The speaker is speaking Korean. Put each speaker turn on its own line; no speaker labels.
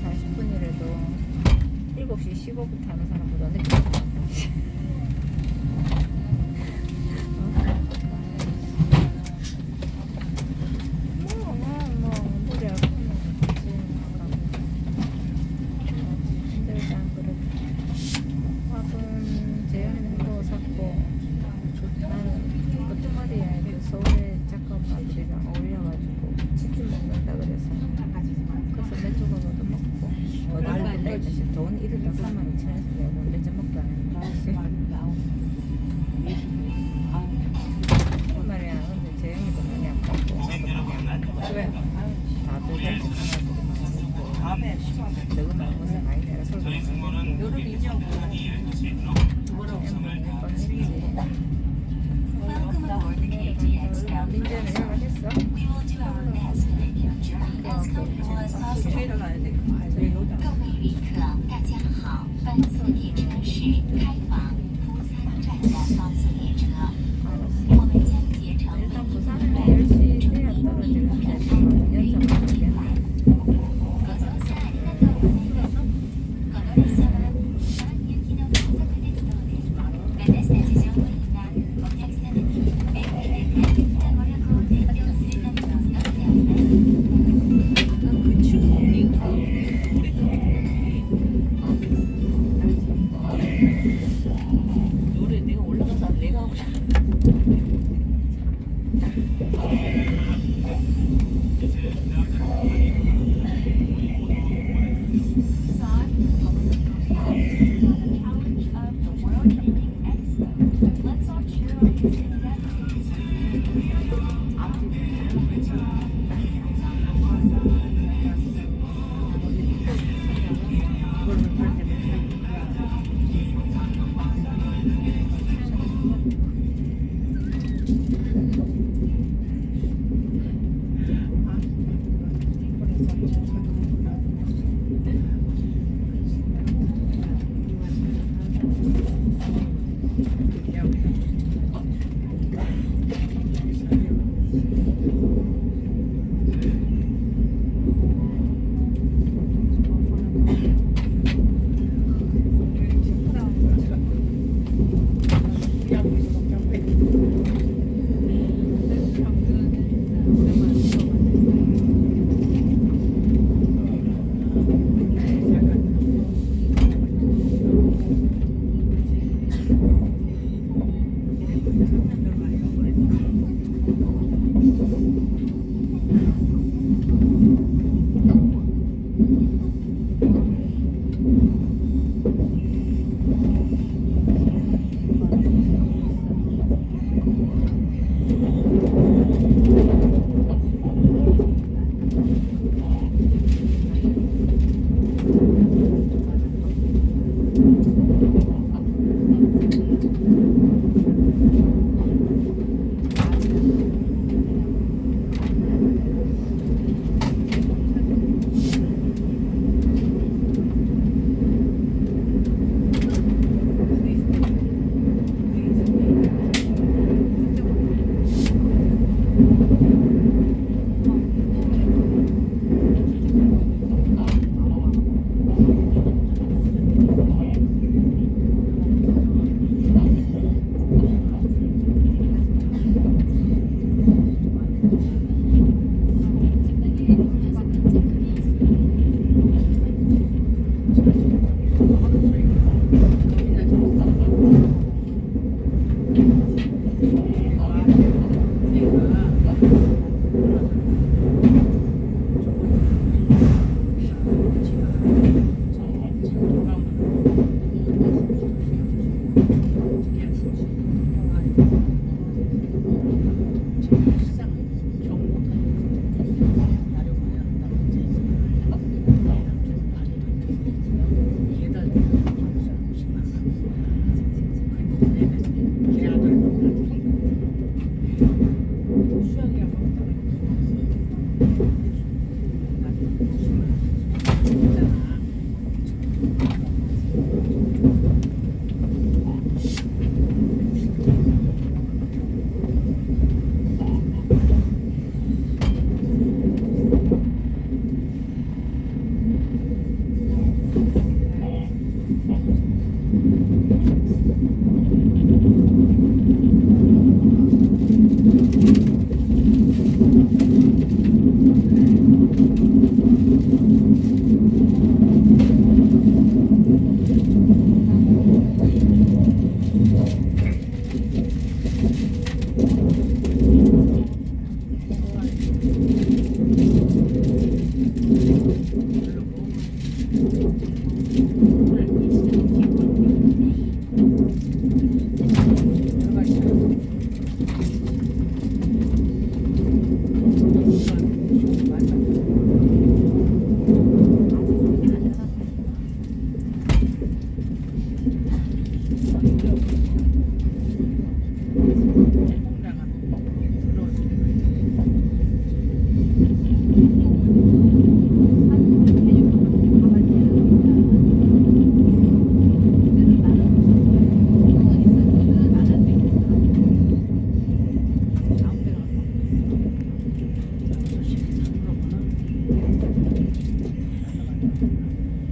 40분이라도 7시 15분 타는 사람보다 늦게 주실 돈 1일당 3만 2천 원씩 내고 언제 먹게 안 했는데 오늘이야 근데 재영이도 많이 안 먹고 나도 많이 안 먹고
왜?
다들 간식 하나 먹고 너무 많은 것은 많이 내가 서로
여름 인형 뭐라고
민재는 연락했어?
Thank you.